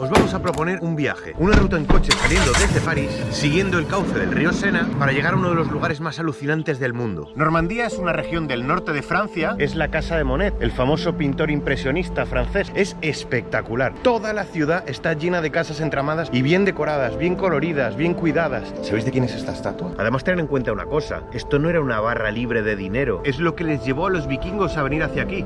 Os vamos a proponer un viaje, una ruta en coche saliendo desde París, siguiendo el cauce del río Sena para llegar a uno de los lugares más alucinantes del mundo. Normandía es una región del norte de Francia, es la casa de Monet, el famoso pintor impresionista francés. Es espectacular. Toda la ciudad está llena de casas entramadas y bien decoradas, bien coloridas, bien cuidadas. ¿Sabéis de quién es esta estatua? Además, tened en cuenta una cosa, esto no era una barra libre de dinero, es lo que les llevó a los vikingos a venir hacia aquí.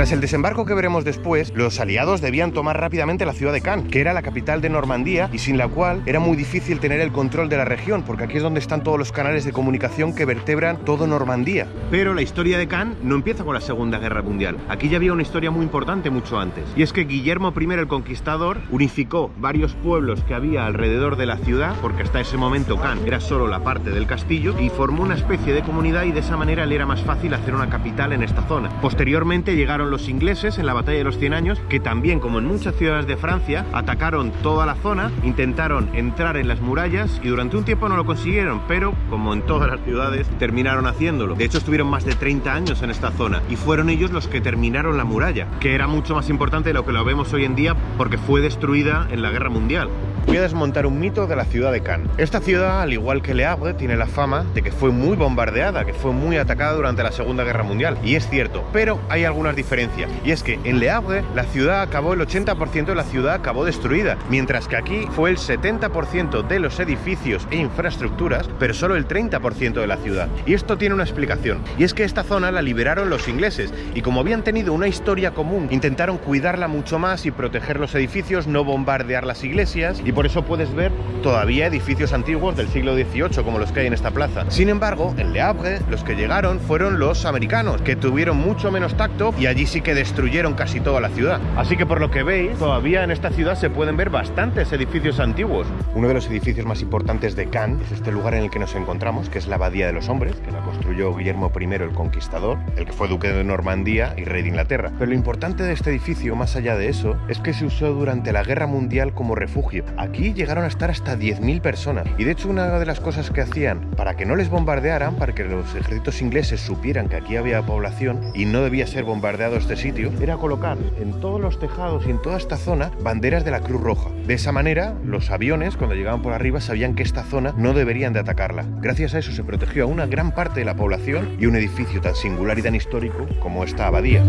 Tras el desembarco que veremos después, los aliados debían tomar rápidamente la ciudad de Cannes, que era la capital de Normandía y sin la cual era muy difícil tener el control de la región, porque aquí es donde están todos los canales de comunicación que vertebran todo Normandía. Pero la historia de Cannes no empieza con la Segunda Guerra Mundial. Aquí ya había una historia muy importante mucho antes. Y es que Guillermo I el Conquistador unificó varios pueblos que había alrededor de la ciudad, porque hasta ese momento Cannes era solo la parte del castillo, y formó una especie de comunidad y de esa manera le era más fácil hacer una capital en esta zona. Posteriormente llegaron los ingleses en la batalla de los 100 años, que también como en muchas ciudades de Francia, atacaron toda la zona, intentaron entrar en las murallas y durante un tiempo no lo consiguieron, pero como en todas las ciudades, terminaron haciéndolo. De hecho estuvieron más de 30 años en esta zona y fueron ellos los que terminaron la muralla, que era mucho más importante de lo que lo vemos hoy en día porque fue destruida en la guerra mundial. Voy a desmontar un mito de la ciudad de Cannes. Esta ciudad, al igual que Le Havre, tiene la fama de que fue muy bombardeada, que fue muy atacada durante la Segunda Guerra Mundial. Y es cierto, pero hay algunas diferencias. Y es que en Le Havre la ciudad acabó, el 80% de la ciudad acabó destruida, mientras que aquí fue el 70% de los edificios e infraestructuras, pero solo el 30% de la ciudad. Y esto tiene una explicación. Y es que esta zona la liberaron los ingleses y como habían tenido una historia común, intentaron cuidarla mucho más y proteger los edificios, no bombardear las iglesias y por eso puedes ver todavía edificios antiguos del siglo XVIII como los que hay en esta plaza. Sin embargo, en Le Havre los que llegaron fueron los americanos, que tuvieron mucho menos tacto y allí sí que destruyeron casi toda la ciudad. Así que por lo que veis, todavía en esta ciudad se pueden ver bastantes edificios antiguos. Uno de los edificios más importantes de Cannes es este lugar en el que nos encontramos, que es la Abadía de los Hombres, que la construyó Guillermo I el Conquistador, el que fue duque de Normandía y rey de Inglaterra. Pero lo importante de este edificio, más allá de eso, es que se usó durante la Guerra Mundial como refugio. Llegaron a estar hasta 10.000 personas. Y de hecho una de las cosas que hacían para que no les bombardearan, para que los ejércitos ingleses supieran que aquí había población y no debía ser bombardeado este sitio, era colocar en todos los tejados y en toda esta zona banderas de la Cruz Roja. De esa manera, los aviones, cuando llegaban por arriba, sabían que esta zona no deberían de atacarla. Gracias a eso se protegió a una gran parte de la población y un edificio tan singular y tan histórico como esta abadía.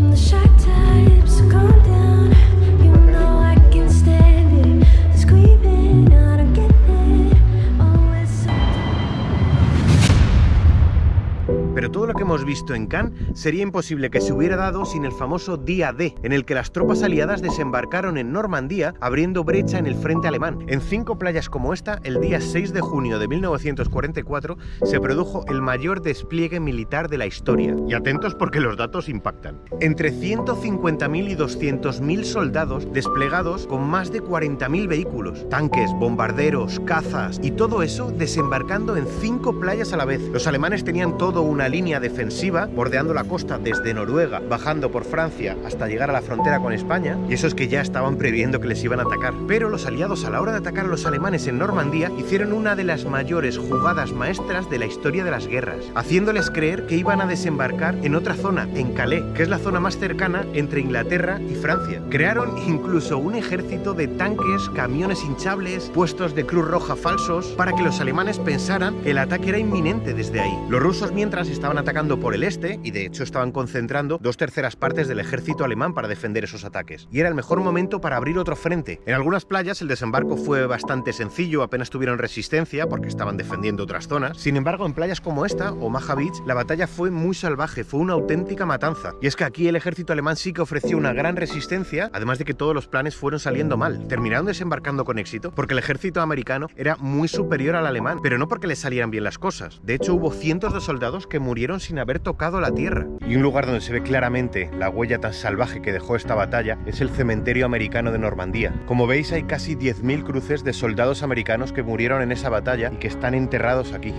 Pero todo lo que hemos visto en Cannes sería imposible que se hubiera dado sin el famoso Día D, en el que las tropas aliadas desembarcaron en Normandía abriendo brecha en el frente alemán. En cinco playas como esta, el día 6 de junio de 1944 se produjo el mayor despliegue militar de la historia. Y atentos porque los datos impactan. Entre 150.000 y 200.000 soldados desplegados con más de 40.000 vehículos, tanques, bombarderos, cazas y todo eso desembarcando en cinco playas a la vez. Los alemanes tenían todo una línea defensiva bordeando la costa desde Noruega, bajando por Francia hasta llegar a la frontera con España, y eso es que ya estaban previendo que les iban a atacar. Pero los aliados a la hora de atacar a los alemanes en Normandía hicieron una de las mayores jugadas maestras de la historia de las guerras, haciéndoles creer que iban a desembarcar en otra zona, en Calais, que es la zona más cercana entre Inglaterra y Francia. Crearon incluso un ejército de tanques, camiones hinchables, puestos de Cruz Roja falsos, para que los alemanes pensaran que el ataque era inminente desde ahí. Los rusos mientras estaban atacando por el este y de hecho estaban concentrando dos terceras partes del ejército alemán para defender esos ataques. Y era el mejor momento para abrir otro frente. En algunas playas el desembarco fue bastante sencillo, apenas tuvieron resistencia porque estaban defendiendo otras zonas. Sin embargo, en playas como esta, Omaha Beach, la batalla fue muy salvaje, fue una auténtica matanza. Y es que aquí el ejército alemán sí que ofreció una gran resistencia, además de que todos los planes fueron saliendo mal. Terminaron desembarcando con éxito porque el ejército americano era muy superior al alemán, pero no porque le salieran bien las cosas. De hecho, hubo cientos de soldados que murieron sin haber tocado la tierra. Y un lugar donde se ve claramente la huella tan salvaje que dejó esta batalla es el cementerio americano de Normandía. Como veis, hay casi 10.000 cruces de soldados americanos que murieron en esa batalla y que están enterrados aquí.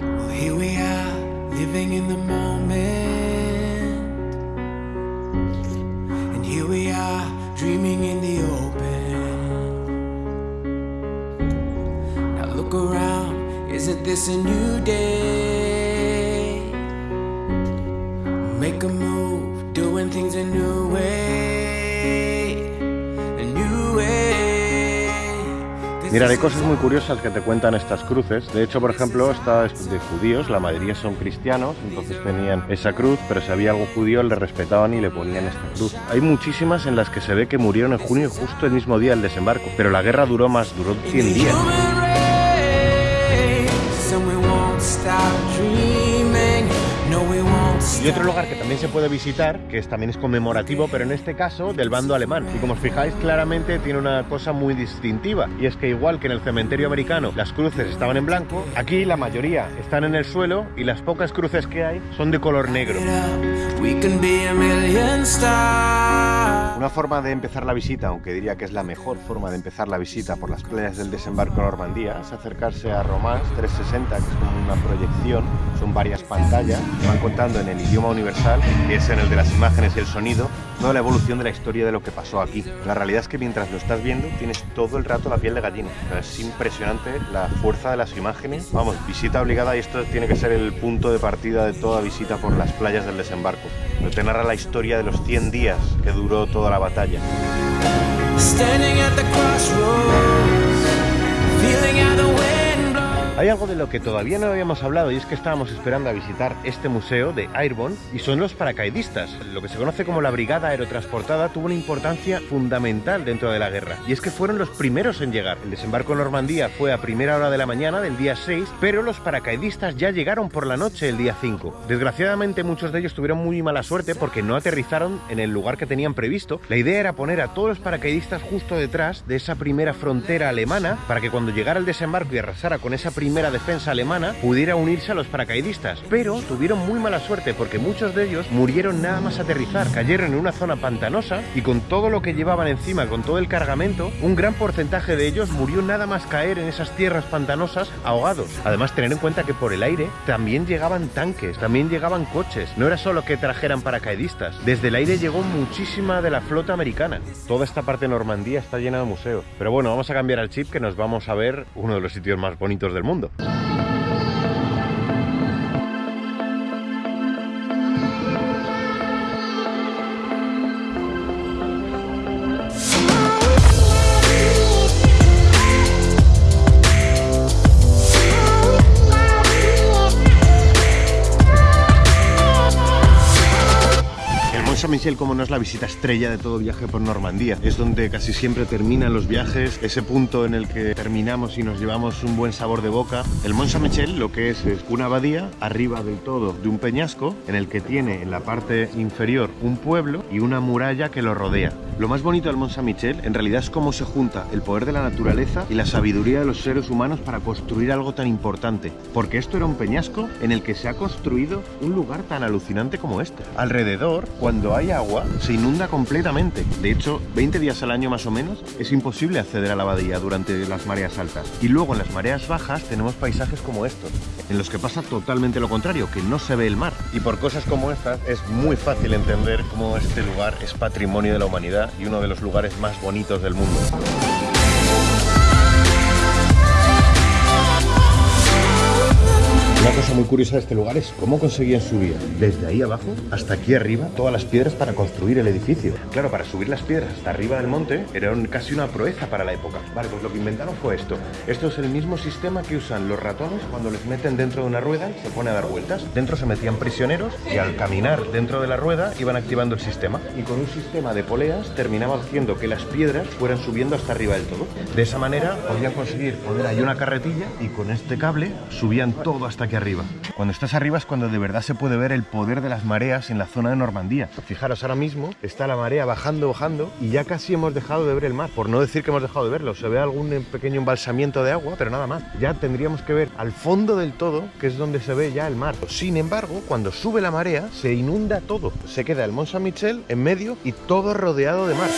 Isn't this a new day? Make a move, doing things a new way. A new way. 'Cause Mira, hay this cosas muy curiosas que te cuentan estas cruces. De hecho, por ejemplo, esta es de judíos, la mayoría son cristianos, entonces tenían esa cruz, pero si había algo judío le respetaban y le ponían esta cruz. Hay muchísimas en las que se ve que murieron en junio justo el mismo día del desembarco, pero la guerra duró más, duró 100 días. Y otro lugar que también se puede visitar, que también es conmemorativo, pero en este caso del bando alemán. Y como os fijáis, claramente tiene una cosa muy distintiva. Y es que igual que en el cementerio americano las cruces estaban en blanco, aquí la mayoría están en el suelo y las pocas cruces que hay son de color negro. We can be a million stars. Una forma de empezar la visita, aunque diría que es la mejor forma de empezar la visita por las playas del desembarco en Normandía, es acercarse a Romance 360, que es como una proyección, son varias pantallas que van contando en el idioma universal, que es en el de las imágenes y el sonido, toda la evolución de la historia de lo que pasó aquí. La realidad es que mientras lo estás viendo tienes todo el rato la piel de gallina. Es impresionante la fuerza de las imágenes. Vamos, visita obligada y esto tiene que ser el punto de partida de toda visita por las playas del desembarco. Donde te la historia de los 100 días que duró toda la batalla. Standing at the crossroads, feeling blows. Hay algo de lo que todavía no habíamos hablado y es que estábamos esperando a visitar este museo de Airborne y son los paracaidistas. Lo que se conoce como la Brigada Aerotransportada tuvo una importancia fundamental dentro de la guerra y es que fueron los primeros en llegar. El desembarco en Normandía fue a primera hora de la mañana del día 6, pero los paracaidistas ya llegaron por la noche el día 5. Desgraciadamente muchos de ellos tuvieron muy mala suerte porque no aterrizaron en el lugar que tenían previsto. La idea era poner a todos los paracaidistas justo detrás de esa primera frontera alemana para que cuando llegara el desembarco y arrasara con esa primera defensa alemana pudiera unirse a los paracaidistas. Pero tuvieron muy mala suerte porque muchos de ellos murieron nada más aterrizar, cayeron en una zona pantanosa y con todo lo que llevaban encima, con todo el cargamento, un gran porcentaje de ellos murió nada más caer en esas tierras pantanosas ahogados. Además, tener en cuenta que por el aire también llegaban tanques, también llegaban coches, no era solo que trajeran paracaidistas, desde el aire llegó muchísima de la flota americana. Toda esta parte de Normandía está llena de museos. Pero bueno, vamos a cambiar al chip que nos vamos a ver uno de los sitios más bonitos del mundo. El Saint-Michel, como no es la visita estrella de todo viaje por Normandía, es donde casi siempre terminan los viajes, ese punto en el que terminamos y nos llevamos un buen sabor de boca. El Mont Saint-Michel lo que es es una abadía arriba del todo de un peñasco en el que tiene en la parte inferior un pueblo y una muralla que lo rodea. Lo más bonito del Mont Saint-Michel en realidad es cómo se junta el poder de la naturaleza y la sabiduría de los seres humanos para construir algo tan importante. Porque esto era un peñasco en el que se ha construido un lugar tan alucinante como este. Alrededor, cuando hay agua, se inunda completamente. De hecho, 20 días al año más o menos es imposible acceder a la abadía durante las mareas altas. Y luego en las mareas bajas tenemos paisajes como estos, en los que pasa totalmente lo contrario, que no se ve el mar. Y por cosas como estas es muy fácil entender cómo este lugar es patrimonio de la humanidad y uno de los lugares más bonitos del mundo. Una cosa muy curiosa de este lugar es cómo conseguían subir desde ahí abajo hasta aquí arriba todas las piedras para construir el edificio. Claro, para subir las piedras hasta arriba del monte era casi una proeza para la época. Vale, pues lo que inventaron fue esto. Esto es el mismo sistema que usan los ratones cuando les meten dentro de una rueda y se pone a dar vueltas. Dentro se metían prisioneros y al caminar dentro de la rueda iban activando el sistema. Y con un sistema de poleas terminaba haciendo que las piedras fueran subiendo hasta arriba del todo. De esa manera podían conseguir poner ahí una carretilla y con este cable subían todo hasta aquí arriba. Cuando estás arriba es cuando de verdad se puede ver el poder de las mareas en la zona de Normandía. Fijaros, ahora mismo está la marea bajando, bajando y ya casi hemos dejado de ver el mar. Por no decir que hemos dejado de verlo, se ve algún pequeño embalsamiento de agua, pero nada más. Ya tendríamos que ver al fondo del todo, que es donde se ve ya el mar. Sin embargo, cuando sube la marea, se inunda todo. Se queda el Mont Saint-Michel en medio y todo rodeado de mar.